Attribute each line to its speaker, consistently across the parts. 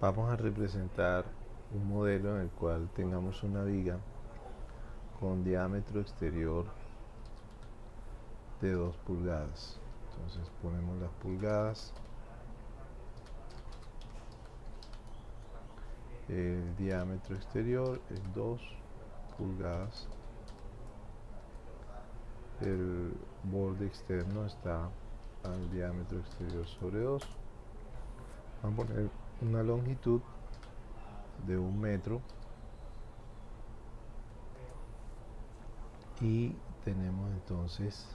Speaker 1: vamos a representar un modelo en el cual tengamos una viga con diámetro exterior de 2 pulgadas. Entonces ponemos las pulgadas. El diámetro exterior es 2 pulgadas. El borde externo está al diámetro exterior sobre 2 vamos a poner una longitud de un metro y tenemos entonces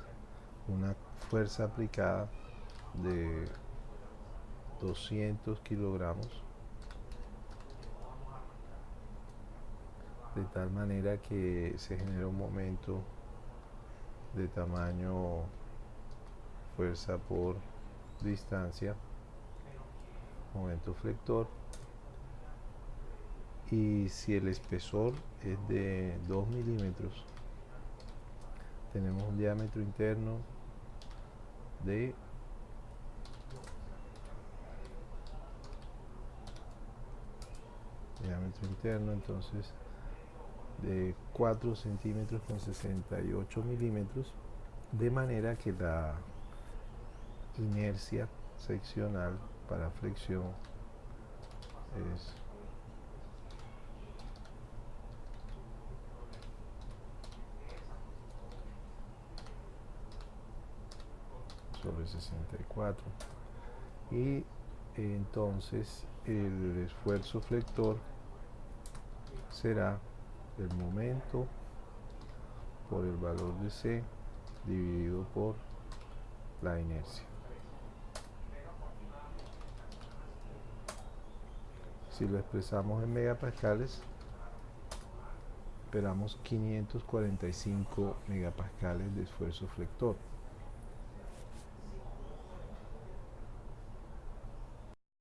Speaker 1: una fuerza aplicada de 200 kilogramos de tal manera que se genera un momento de tamaño fuerza por distancia momento flector y si el espesor es de 2 milímetros tenemos un diámetro interno de diámetro interno entonces de 4 centímetros con 68 milímetros de manera que la inercia seccional para flexión es sobre 64 y entonces el esfuerzo flector será el momento por el valor de C dividido por la inercia si lo expresamos en megapascales esperamos 545 megapascales de esfuerzo flector